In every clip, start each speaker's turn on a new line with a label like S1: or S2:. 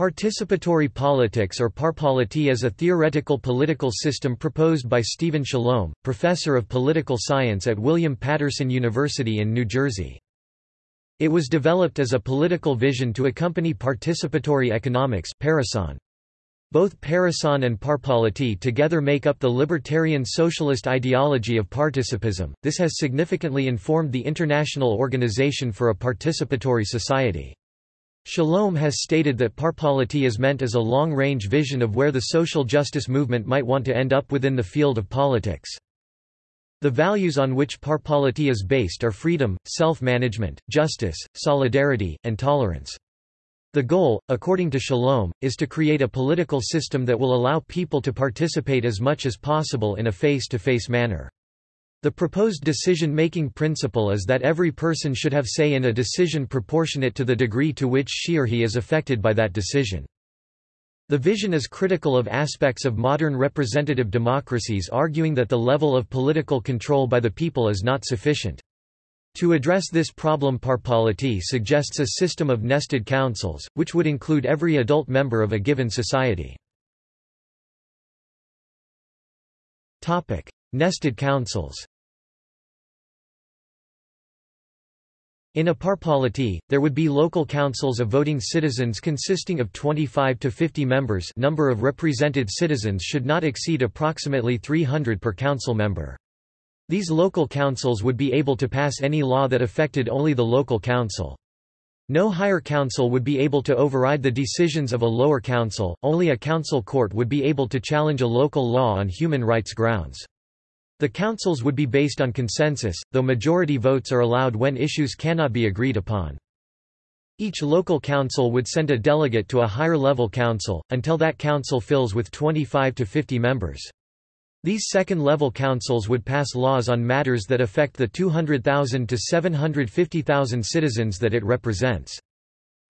S1: Participatory politics or parpolity is a theoretical political system proposed by Stephen Shalom, professor of political science at William Paterson University in New Jersey. It was developed as a political vision to accompany participatory economics Both Parecon and parpolity together make up the libertarian socialist ideology of participism. This has significantly informed the International Organization for a Participatory Society. Shalom has stated that parpolity is meant as a long-range vision of where the social justice movement might want to end up within the field of politics. The values on which parpolity is based are freedom, self-management, justice, solidarity, and tolerance. The goal, according to Shalom, is to create a political system that will allow people to participate as much as possible in a face-to-face -face manner. The proposed decision-making principle is that every person should have say in a decision proportionate to the degree to which she or he is affected by that decision. The vision is critical of aspects of modern representative democracies arguing that the level of political control by the people is not sufficient. To address this problem Parpolity suggests a system of nested councils, which would include every adult member of a given society. Nested councils In a parpolity, there would be local councils of voting citizens consisting of 25 to 50 members number of represented citizens should not exceed approximately 300 per council member. These local councils would be able to pass any law that affected only the local council. No higher council would be able to override the decisions of a lower council, only a council court would be able to challenge a local law on human rights grounds. The councils would be based on consensus, though majority votes are allowed when issues cannot be agreed upon. Each local council would send a delegate to a higher level council, until that council fills with 25 to 50 members. These second-level councils would pass laws on matters that affect the 200,000 to 750,000 citizens that it represents.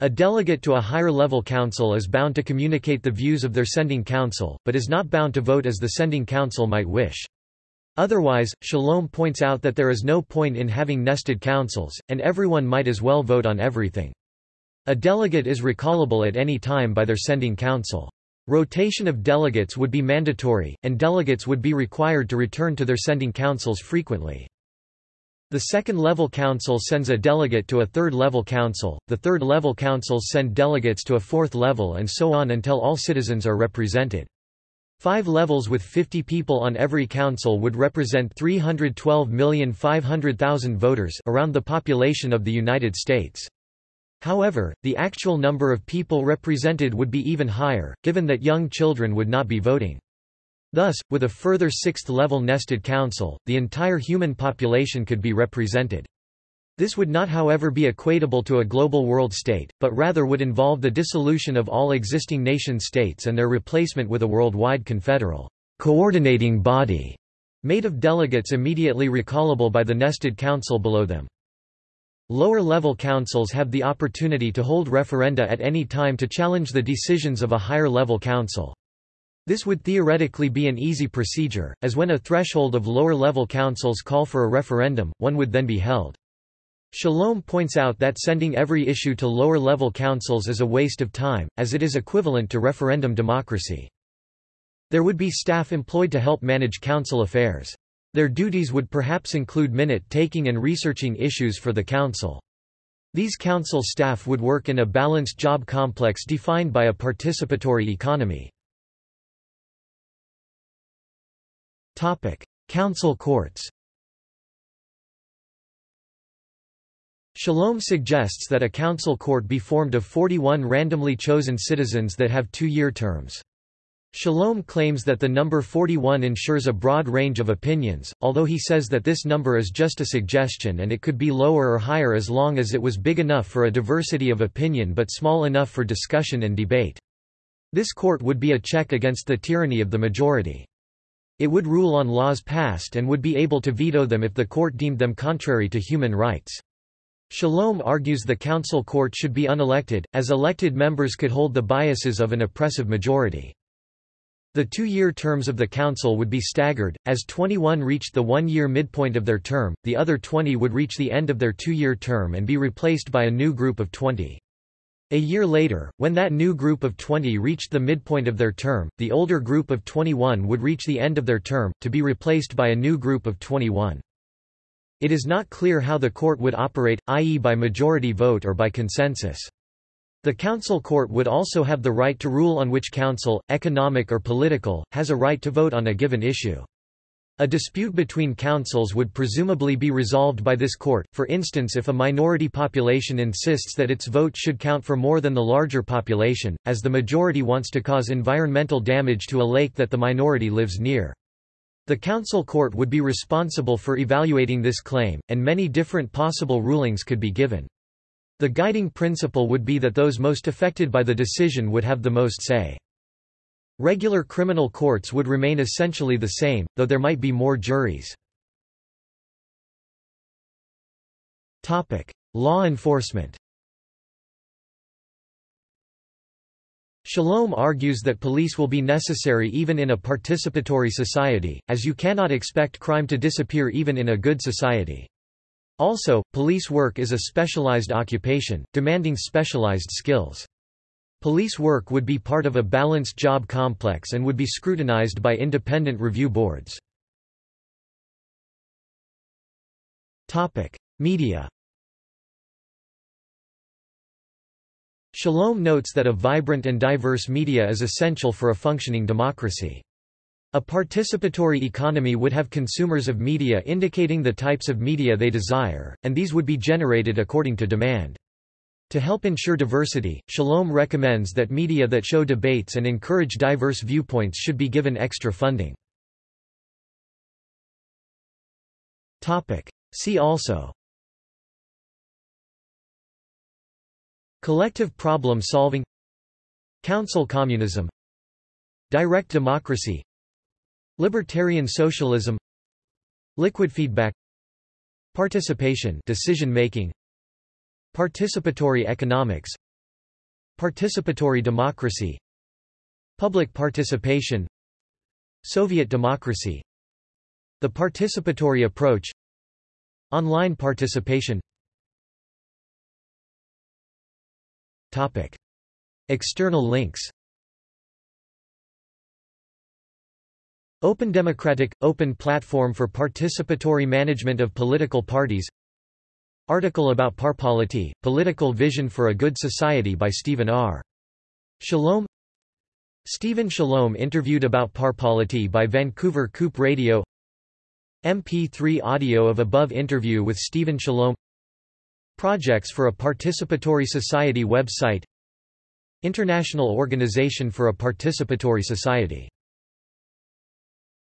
S1: A delegate to a higher-level council is bound to communicate the views of their sending council, but is not bound to vote as the sending council might wish. Otherwise, Shalom points out that there is no point in having nested councils, and everyone might as well vote on everything. A delegate is recallable at any time by their sending council. Rotation of delegates would be mandatory, and delegates would be required to return to their sending councils frequently. The second-level council sends a delegate to a third-level council, the third-level councils send delegates to a fourth level and so on until all citizens are represented. Five levels with 50 people on every council would represent 312,500,000 voters around the population of the United States. However, the actual number of people represented would be even higher, given that young children would not be voting. Thus, with a further sixth-level nested council, the entire human population could be represented. This would not however be equatable to a global world state, but rather would involve the dissolution of all existing nation-states and their replacement with a worldwide confederal coordinating body made of delegates immediately recallable by the nested council below them. Lower-level councils have the opportunity to hold referenda at any time to challenge the decisions of a higher-level council. This would theoretically be an easy procedure, as when a threshold of lower-level councils call for a referendum, one would then be held. Shalom points out that sending every issue to lower-level councils is a waste of time, as it is equivalent to referendum democracy. There would be staff employed to help manage council affairs. Their duties would perhaps include minute-taking and researching issues for the council. These council staff would work in a balanced job complex defined by a participatory economy. Council courts Shalom suggests that a council court be formed of 41 randomly chosen citizens that have two-year terms. Shalom claims that the number 41 ensures a broad range of opinions, although he says that this number is just a suggestion and it could be lower or higher as long as it was big enough for a diversity of opinion but small enough for discussion and debate. This court would be a check against the tyranny of the majority. It would rule on laws passed and would be able to veto them if the court deemed them contrary to human rights. Shalom argues the council court should be unelected, as elected members could hold the biases of an oppressive majority. The two-year terms of the council would be staggered, as 21 reached the one-year midpoint of their term, the other 20 would reach the end of their two-year term and be replaced by a new group of 20. A year later, when that new group of 20 reached the midpoint of their term, the older group of 21 would reach the end of their term, to be replaced by a new group of 21. It is not clear how the court would operate, i.e. by majority vote or by consensus. The council court would also have the right to rule on which council, economic or political, has a right to vote on a given issue. A dispute between councils would presumably be resolved by this court, for instance if a minority population insists that its vote should count for more than the larger population, as the majority wants to cause environmental damage to a lake that the minority lives near. The council court would be responsible for evaluating this claim, and many different possible rulings could be given. The guiding principle would be that those most affected by the decision would have the most say. Regular criminal courts would remain essentially the same, though there might be more juries. Law enforcement Shalom argues that police will be necessary even in a participatory society, as you cannot expect crime to disappear even in a good society. Also, police work is a specialized occupation, demanding specialized skills. Police work would be part of a balanced job complex and would be scrutinized by independent review boards. Media Shalom notes that a vibrant and diverse media is essential for a functioning democracy. A participatory economy would have consumers of media indicating the types of media they desire, and these would be generated according to demand. To help ensure diversity, Shalom recommends that media that show debates and encourage diverse viewpoints should be given extra funding. See also Collective problem solving. Council communism. Direct democracy. Libertarian socialism. Liquid feedback. Participation decision making. Participatory economics. Participatory democracy. Public participation. Soviet democracy. The participatory approach. Online participation Topic. External links. Open Democratic – Open platform for participatory management of political parties. Article about Parpolity, Political Vision for a Good Society by Stephen R. Shalom. Stephen Shalom interviewed about Parpolity by Vancouver Coop Radio. MP3 audio of above interview with Stephen Shalom Projects for a Participatory Society website International Organization for a Participatory Society